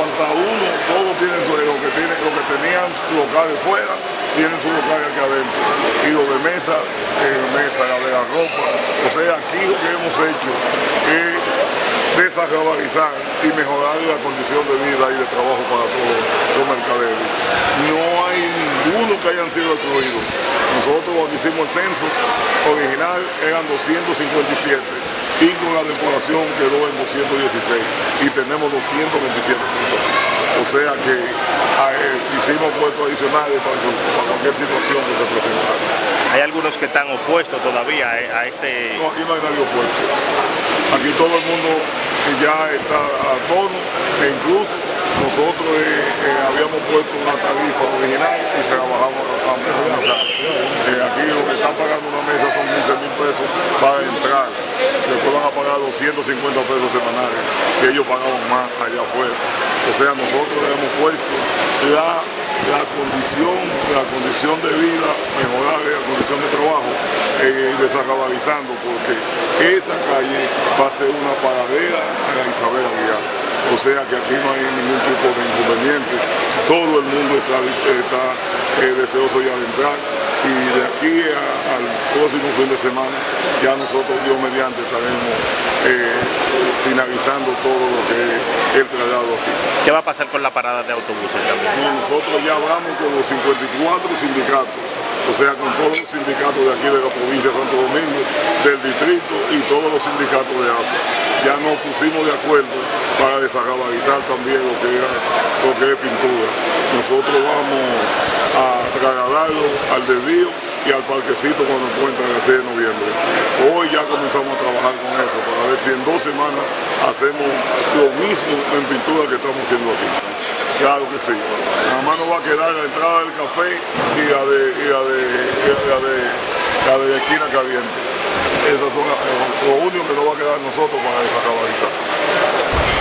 aparta uno, todos tienen su, lo que tienen, lo que tenían su local fuera, tienen su local aquí adentro. Y lo de mesa, eh, mesa, la de la ropa. O sea, aquí lo que hemos hecho es desagravizar y mejorar la condición de vida y de trabajo para todos los mercaderes. No hay ninguno que hayan sido excluidos. Nosotros cuando hicimos el censo original eran 257 y con la depuración quedó en 216 y tenemos 227 puntos. O sea que eh, hicimos puestos adicionales para, para, cualquier situación que se presentara. Hay algunos que están opuestos todavía a este... No, aquí no hay nadie opuesto. Aquí todo el mundo ya está a tono e incluso nosotros eh, eh, habíamos puesto una tarifa original y se la bajamos a, mejorar. Eh, aquí lo que están pagando una mesa son 15 mil pesos para entrar. Después van a pagar 250 pesos semanales, que ellos pagaban más allá afuera. O sea, nosotros hemos puesto la, la condición, la condición de vida, mejorar la condición de trabajo, eh, desacabalizando, porque esa calle va a ser una paradera a la Isabel Aguilar. O sea que aquí no hay ningún tipo de inconveniente. Todo el mundo está, está eh, deseoso ya de entrar y de aquí a, al próximo fin de semana ya nosotros, Dios mediante, estaremos eh, finalizando todo lo que es el traslado aquí. ¿Qué va a pasar con la parada de autobuses también? No, nosotros ya hablamos con los 54 sindicatos o sea, con todos los sindicatos de aquí de la provincia de Santo Domingo, del distrito y todos los sindicatos de ASA. Ya nos pusimos de acuerdo para desacabalizar también lo que, lo que es pintura. Nosotros vamos a trasladarlo al desvío y al parquecito cuando encuentran el 6 de noviembre. Hoy ya comenzamos a trabajar con eso para ver si en dos semanas hacemos lo mismo en pintura que estamos haciendo aquí. Claro que sí. Nada más nos va a quedar la entrada del café y la de, y la de, y la de, la esquina caliente. Esas son lo único que nos va a quedar nosotros para desacabalizar.